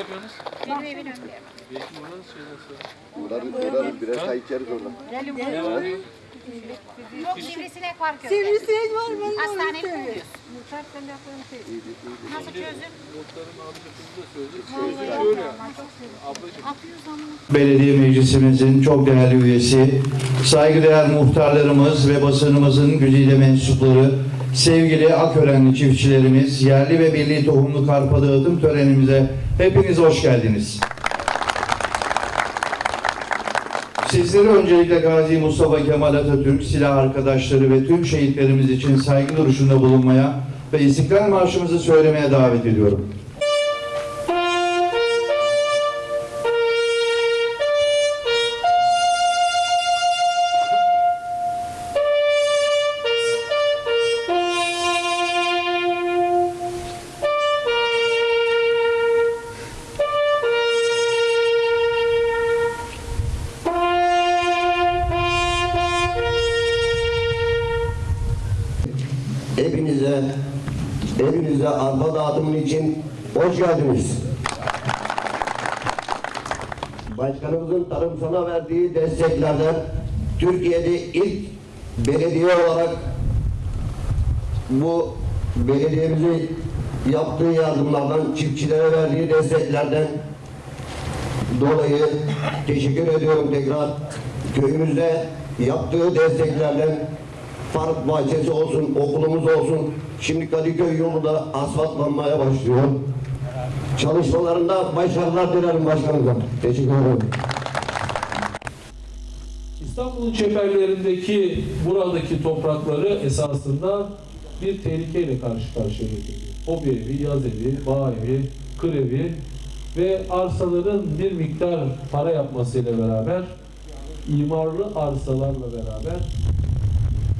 yapıyorsunuz? Benim evin önünde. Belki buradan şeyden sonra. Uğrarız, uğrarız. Birer çay içeriz orada. Belediye Meclisimizin çok değerli üyesi, saygıdeğer muhtarlarımız ve basınımızın güzide mensupları, sevgili Akörenli çiftçilerimiz, yerli ve milli tohumlu karpa dağıtım törenimize hepiniz hoş geldiniz. Sizleri öncelikle Gazi Mustafa Kemal Atatürk, silah arkadaşları ve tüm şehitlerimiz için saygı duruşunda bulunmaya ve İstiklal Marşımızı söylemeye davet ediyorum. Arpa dağıtımın için hoş geldiniz. Başkanımızın tarımsala verdiği desteklerden Türkiye'de ilk belediye olarak bu belediyemizin yaptığı yardımlardan, çiftçilere verdiği desteklerden dolayı teşekkür ediyorum tekrar. Köyümüzde yaptığı desteklerden park bahçesi olsun, okulumuz olsun. Şimdi Kadıköy yolu da asfaltlanmaya başlıyor. Çalışmalarında başarılar dilerim başkanımıza. Teşekkür ederim. İstanbul'un çeperlerindeki buradaki toprakları esasında bir tehlikeyle karşı karşıya getiriyor. Hobi evi, yaz evi, bağ evi, kır evi ve arsaların bir miktar para yapmasıyla beraber imarlı arsalarla beraber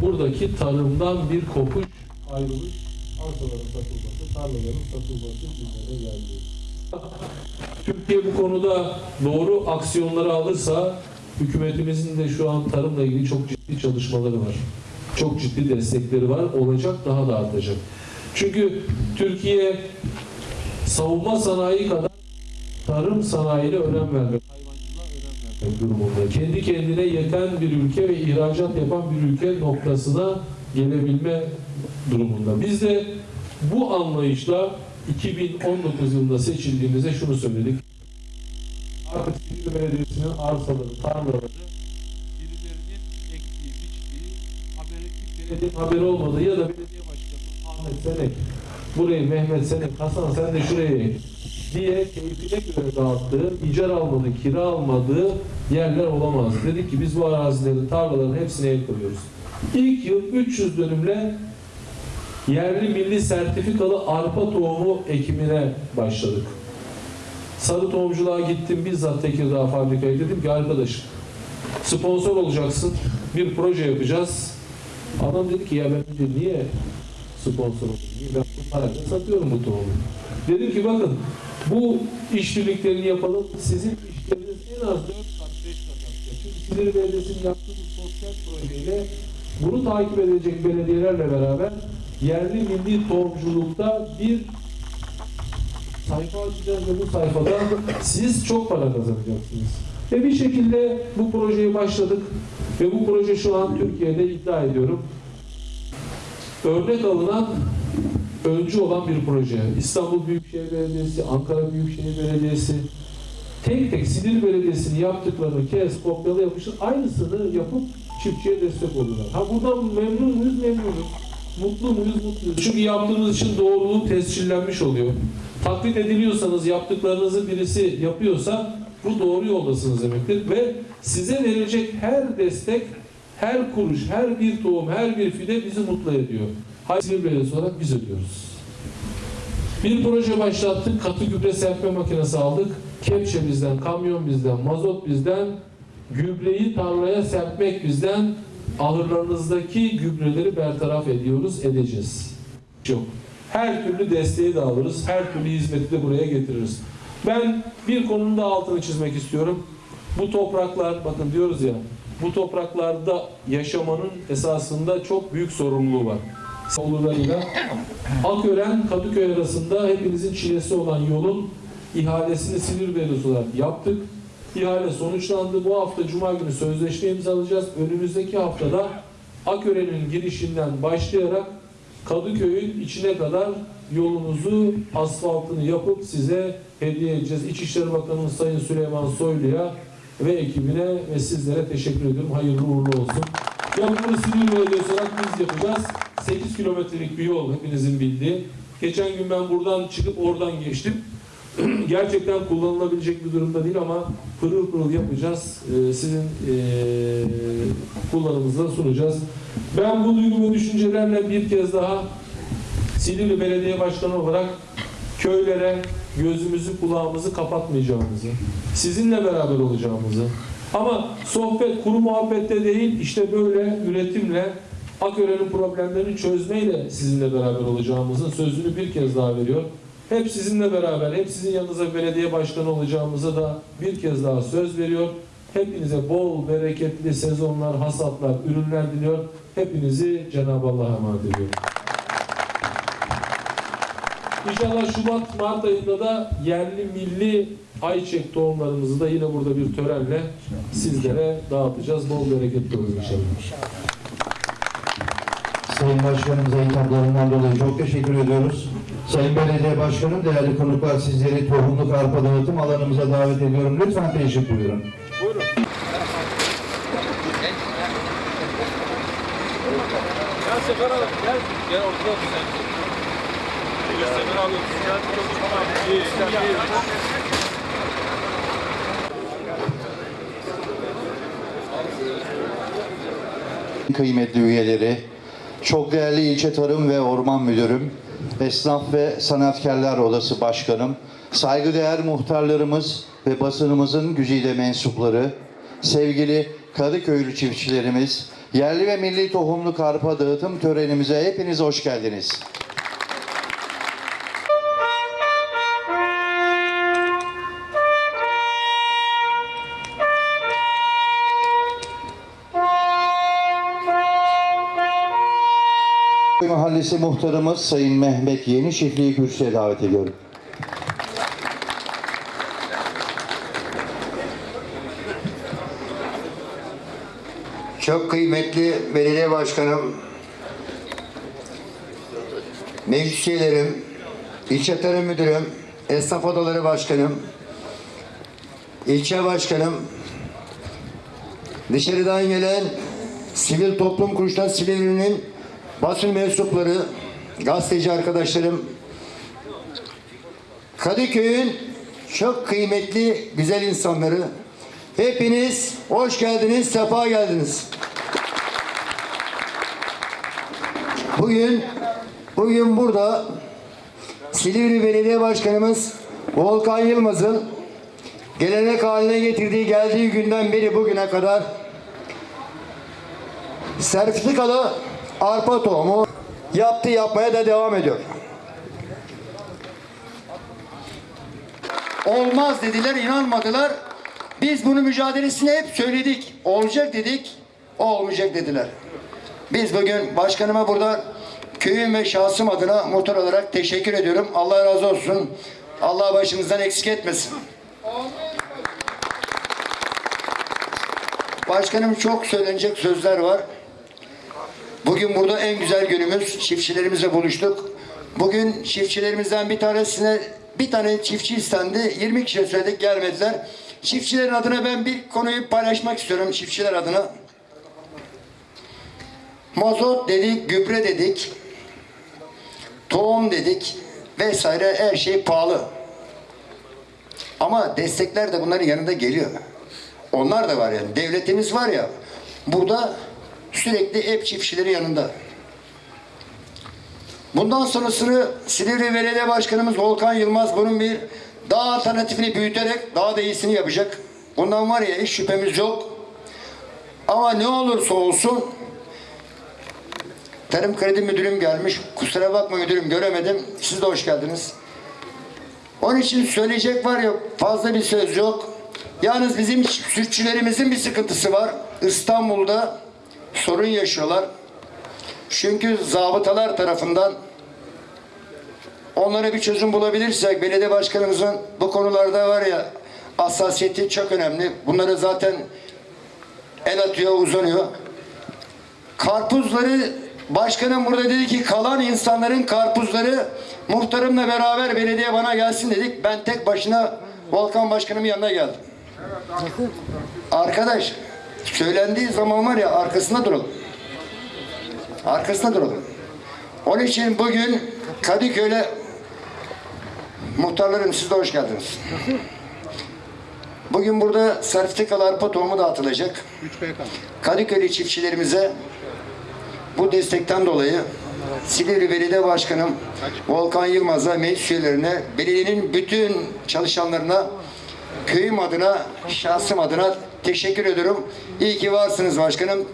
buradaki tarımdan bir kopuş, ayrılış, arsaların satılması, tarlaların satılması gündeme geldi. Türkiye bu konuda doğru aksiyonları alırsa hükümetimizin de şu an tarımla ilgili çok ciddi çalışmaları var. Çok ciddi destekleri var. Olacak daha da artacak. Çünkü Türkiye savunma sanayi kadar tarım sanayine önem vermek durumunda. Kendi kendine yeten bir ülke ve ihracat yapan bir ülke noktasına gelebilme durumunda. Biz de bu anlayışla 2019 yılında seçildiğimizde şunu söyledik. Artık Silivri Belediyesi'nin arsaları, tarlaları birilerinin ektiği, biçtiği, haberi kimsenin haberi olmadığı ya da belediye başkanı Ahmet Senek burayı Mehmet Senek, Hasan sen de şuraya ek diye keyfine göre dağıttığı, icar almadığı, kira almadığı yerler olamaz. Dedik ki biz bu arazilerin, tarlaların hepsine el koyuyoruz. İlk yıl 300 dönümle yerli milli sertifikalı arpa tohumu ekimine başladık. Sarı tohumculuğa gittim bizzat Tekirdağ fabrikaya dedim ki arkadaşım sponsor olacaksın bir proje yapacağız. Adam dedi ki ya ben dedi, niye sponsor olayım? Ben bu parayla satıyorum bu tohumu. Dedim ki bakın bu işbirliklerini yapalım. Sizin işleriniz en az 4 kat 5 kat. Çünkü Silivri Belediyesi'nin yaptığı sosyal projeyle bunu takip edecek belediyelerle beraber yerli milli tohumculukta bir sayfa açacağız ve bu sayfada siz çok para kazanacaksınız. Ve bir şekilde bu projeyi başladık ve bu proje şu an Türkiye'de iddia ediyorum örnek alınan öncü olan bir proje. İstanbul Büyükşehir Belediyesi, Ankara Büyükşehir Belediyesi tek tek Silivri Belediyesi'nin yaptıklarını kes, kopyala yapıştır, aynısını yapıp çiftçiye destek oluyorlar. Ha buradan memnun muyuz? Memnunuz. Mutlu muyuz? Mutluyuz. Çünkü yaptığınız için doğruluğu tescillenmiş oluyor. Taklit ediliyorsanız, yaptıklarınızı birisi yapıyorsa bu doğru yoldasınız demektir. Ve size verilecek her destek, her kuruş, her bir tohum, her bir fide bizi mutlu ediyor. Hayır Belediyesi olarak biz ödüyoruz. Bir proje başlattık, katı gübre serpme makinesi aldık. Kepçe bizden, kamyon bizden, mazot bizden, gübreyi tarlaya serpmek bizden, ahırlarınızdaki gübreleri bertaraf ediyoruz, edeceğiz. Yok. Her türlü desteği de alırız, her türlü hizmeti de buraya getiririz. Ben bir konunun da altını çizmek istiyorum. Bu topraklar, bakın diyoruz ya, bu topraklarda yaşamanın esasında çok büyük sorumluluğu var. Olurlarıyla Akören Kadıköy arasında hepinizin çilesi olan yolun ihalesini Silivri Belediyesi olarak yaptık. İhale sonuçlandı. Bu hafta Cuma günü sözleşme imzalayacağız. Önümüzdeki haftada Akören'in girişinden başlayarak Kadıköy'ün içine kadar yolunuzu asfaltını yapıp size hediye edeceğiz. İçişleri Bakanımız Sayın Süleyman Soylu'ya ve ekibine ve sizlere teşekkür ediyorum. Hayırlı uğurlu olsun. Yapımını Silivri Belediyesi olarak biz yapacağız. 8 kilometrelik bir yol hepinizin bildiği. Geçen gün ben buradan çıkıp oradan geçtim. Gerçekten kullanılabilecek bir durumda değil ama pırıl pırıl yapacağız. Ee, sizin ee, kullanımınıza sunacağız. Ben bu duygu ve düşüncelerle bir kez daha Silivri Belediye Başkanı olarak köylere gözümüzü kulağımızı kapatmayacağımızı, sizinle beraber olacağımızı ama sohbet, kuru muhabbette değil işte böyle üretimle Akören'in problemlerini çözmeyle sizinle beraber olacağımızın sözünü bir kez daha veriyor. Hep sizinle beraber, hep sizin yanınıza belediye başkanı olacağımıza da bir kez daha söz veriyor. Hepinize bol, bereketli sezonlar, hasatlar, ürünler diliyor. Hepinizi Cenab-ı Allah'a emanet ediyorum. İnşallah Şubat, Mart ayında da yerli milli ayçiçek tohumlarımızı da yine burada bir törenle sizlere dağıtacağız. Bol bereketli olur inşallah. Sayın Başkanımıza hitaplarından dolayı çok teşekkür ediyoruz. Sayın Belediye Başkanım, değerli konuklar sizleri tohumluk arpa dağıtım alanımıza davet ediyorum. Lütfen teşrif buyurun. İyi. Kıymetli üyeleri, çok değerli ilçe tarım ve orman müdürüm, esnaf ve sanatkarlar odası başkanım, saygıdeğer muhtarlarımız ve basınımızın güzide mensupları, sevgili Kadıköylü çiftçilerimiz, yerli ve milli tohumlu karpa dağıtım törenimize hepiniz hoş geldiniz. Mahallesi muhtarımız Sayın Mehmet Yeni Çiftliği kürsüye davet ediyorum. Çok kıymetli belediye başkanım, meclis üyelerim, ilçe tarım müdürüm, esnaf odaları başkanım, ilçe başkanım, dışarıdan gelen sivil toplum kuruluşları Silivri'nin basın mensupları, gazeteci arkadaşlarım, Kadıköy'ün çok kıymetli güzel insanları, hepiniz hoş geldiniz, sefa geldiniz. Bugün bugün burada Silivri Belediye Başkanımız Volkan Yılmaz'ın gelenek haline getirdiği geldiği günden beri bugüne kadar sertifikalı arpa tohumu yaptı yapmaya da devam ediyor. Olmaz dediler, inanmadılar. Biz bunu mücadelesini hep söyledik. Olacak dedik, olmayacak dediler. Biz bugün başkanıma burada köyüm ve şahsım adına muhtar olarak teşekkür ediyorum. Allah razı olsun. Allah başımızdan eksik etmesin. Başkanım çok söylenecek sözler var. Bugün burada en güzel günümüz. Çiftçilerimizle buluştuk. Bugün çiftçilerimizden bir tanesine bir tane çiftçi istendi. 20 kişiye söyledik gelmediler. Çiftçilerin adına ben bir konuyu paylaşmak istiyorum çiftçiler adına. Mazot dedik, gübre dedik, tohum dedik vesaire her şey pahalı. Ama destekler de bunların yanında geliyor. Onlar da var yani. Devletimiz var ya. Burada sürekli hep çiftçilerin yanında. Bundan sonrasını Silivri Belediye Başkanımız Volkan Yılmaz bunun bir daha alternatifini büyüterek daha da iyisini yapacak. Bundan var ya hiç şüphemiz yok. Ama ne olursa olsun Tarım Kredi Müdürüm gelmiş. Kusura bakma müdürüm göremedim. Siz de hoş geldiniz. Onun için söyleyecek var ya fazla bir söz yok. Yalnız bizim sütçülerimizin bir sıkıntısı var. İstanbul'da sorun yaşıyorlar. Çünkü zabıtalar tarafından onlara bir çözüm bulabilirsek belediye başkanımızın bu konularda var ya hassasiyeti çok önemli. Bunlara zaten el atıyor, uzanıyor. Karpuzları başkanım burada dedi ki kalan insanların karpuzları muhtarımla beraber belediye bana gelsin dedik. Ben tek başına Volkan Başkanımın yanına geldim. Arkadaş söylendiği zaman var ya arkasında duralım. Arkasında duralım. Onun için bugün Kadıköy'le muhtarlarım siz de hoş geldiniz. Bugün burada sertifikalı arpa tohumu dağıtılacak. Kadıköy'lü çiftçilerimize bu destekten dolayı Silivri Belediye Başkanım Volkan Yılmaz'a, meclis üyelerine, belediyenin bütün çalışanlarına, köyüm adına, şahsım adına teşekkür ediyorum. İyi ki varsınız başkanım.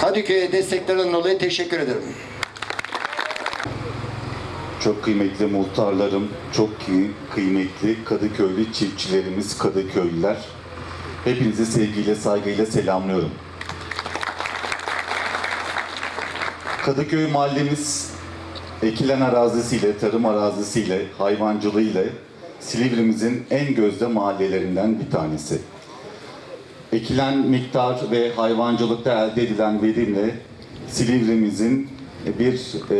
Kadıköy'e desteklerden dolayı teşekkür ederim. Çok kıymetli muhtarlarım, çok kıy- kıymetli Kadıköylü çiftçilerimiz, Kadıköylüler. Hepinizi sevgiyle, saygıyla selamlıyorum. Kadıköy mahallemiz ekilen arazisiyle, tarım arazisiyle, hayvancılığıyla Silivrimizin en gözde mahallelerinden bir tanesi. Ekilen miktar ve hayvancılıkta elde edilen verimle Silivrimizin bir e,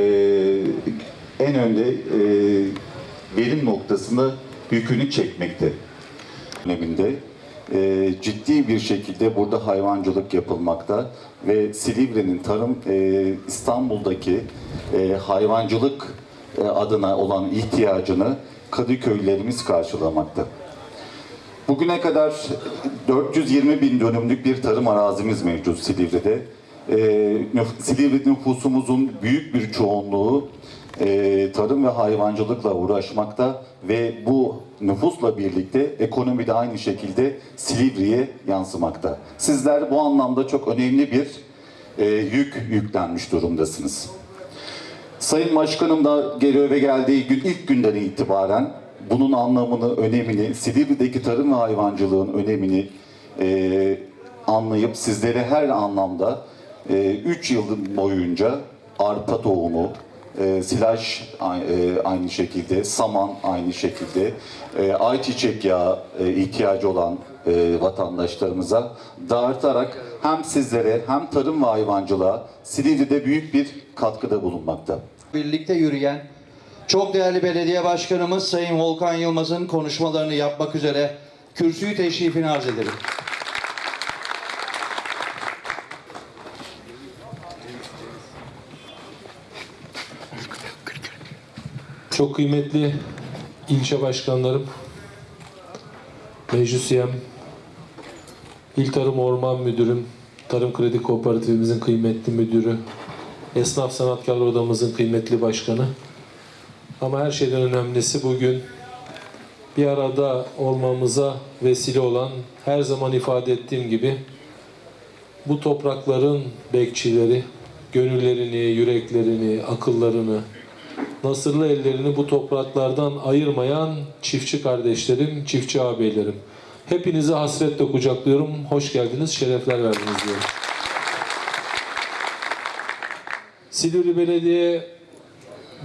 en önde e, verim noktasında yükünü çekmekte. Döneminde e, ciddi bir şekilde burada hayvancılık yapılmakta ve Silivri'nin tarım e, İstanbul'daki e, hayvancılık e, adına olan ihtiyacını Kadıköylerimiz karşılamakta. Bugüne kadar 420 bin dönümlük bir tarım arazimiz mevcut Silivri'de. Ee, Silivri nüfusumuzun büyük bir çoğunluğu e, tarım ve hayvancılıkla uğraşmakta ve bu nüfusla birlikte ekonomi de aynı şekilde Silivri'ye yansımakta. Sizler bu anlamda çok önemli bir e, yük yüklenmiş durumdasınız. Sayın Başkanım da göreve geldiği gün ilk günden itibaren bunun anlamını, önemini, Silivri'deki tarım ve hayvancılığın önemini e, anlayıp sizlere her anlamda 3 yıl boyunca arpa tohumu, e, silaj e, aynı şekilde, saman aynı şekilde, e, ayçiçek yağı e, ihtiyacı olan e, vatandaşlarımıza dağıtarak hem sizlere hem tarım ve hayvancılığa Silivri'de büyük bir katkıda bulunmakta. birlikte yürüyen çok değerli belediye başkanımız Sayın Volkan Yılmaz'ın konuşmalarını yapmak üzere kürsüyü teşrifini arz ederim. Çok kıymetli ilçe başkanlarım, meclis üyem, İl Tarım Orman Müdürüm, Tarım Kredi Kooperatifimizin kıymetli müdürü, Esnaf Sanatkarlar Odamızın kıymetli başkanı. Ama her şeyden önemlisi bugün bir arada olmamıza vesile olan her zaman ifade ettiğim gibi bu toprakların bekçileri, gönüllerini, yüreklerini, akıllarını, nasırlı ellerini bu topraklardan ayırmayan çiftçi kardeşlerim, çiftçi ağabeylerim. Hepinizi hasretle kucaklıyorum. Hoş geldiniz, şerefler verdiniz diyorum. Silivri Belediye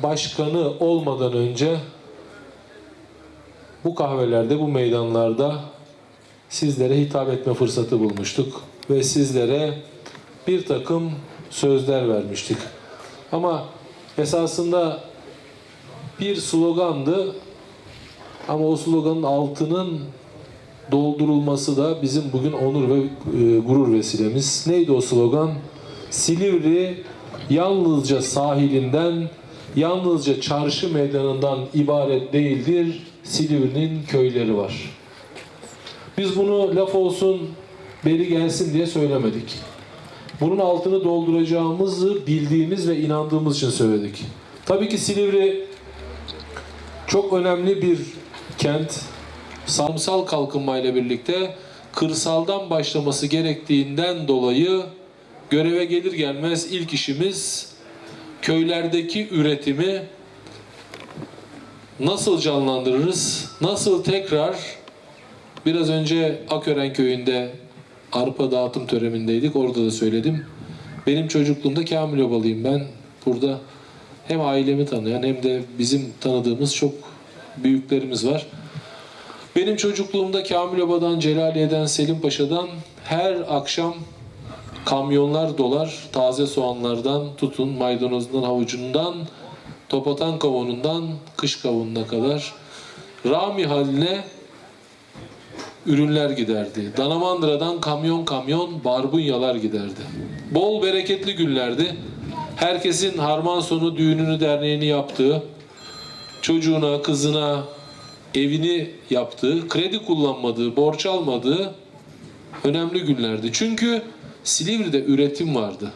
Başkanı olmadan önce bu kahvelerde, bu meydanlarda sizlere hitap etme fırsatı bulmuştuk ve sizlere bir takım sözler vermiştik. Ama esasında bir slogandı ama o sloganın altının doldurulması da bizim bugün onur ve e, gurur vesilemiz. Neydi o slogan? Silivri yalnızca sahilinden, yalnızca çarşı meydanından ibaret değildir. Silivri'nin köyleri var. Biz bunu laf olsun, beri gelsin diye söylemedik. Bunun altını dolduracağımızı bildiğimiz ve inandığımız için söyledik. Tabii ki Silivri çok önemli bir kent. Samsal kalkınmayla birlikte kırsaldan başlaması gerektiğinden dolayı göreve gelir gelmez ilk işimiz köylerdeki üretimi nasıl canlandırırız? Nasıl tekrar biraz önce Akören köyünde arpa dağıtım törenindeydik. Orada da söyledim. Benim çocukluğumda Kamil Obalıyım ben. Burada hem ailemi tanıyan hem de bizim tanıdığımız çok büyüklerimiz var. Benim çocukluğumda Kamil Oba'dan, Celaliye'den, Selim Paşa'dan her akşam kamyonlar dolar taze soğanlardan tutun maydanozundan havucundan topatan kavunundan kış kavununa kadar rami haline ürünler giderdi. Danamandıra'dan kamyon kamyon barbunyalar giderdi. Bol bereketli günlerdi. Herkesin harman sonu düğününü derneğini yaptığı, çocuğuna, kızına evini yaptığı, kredi kullanmadığı, borç almadığı önemli günlerdi. Çünkü Silivri'de üretim vardı.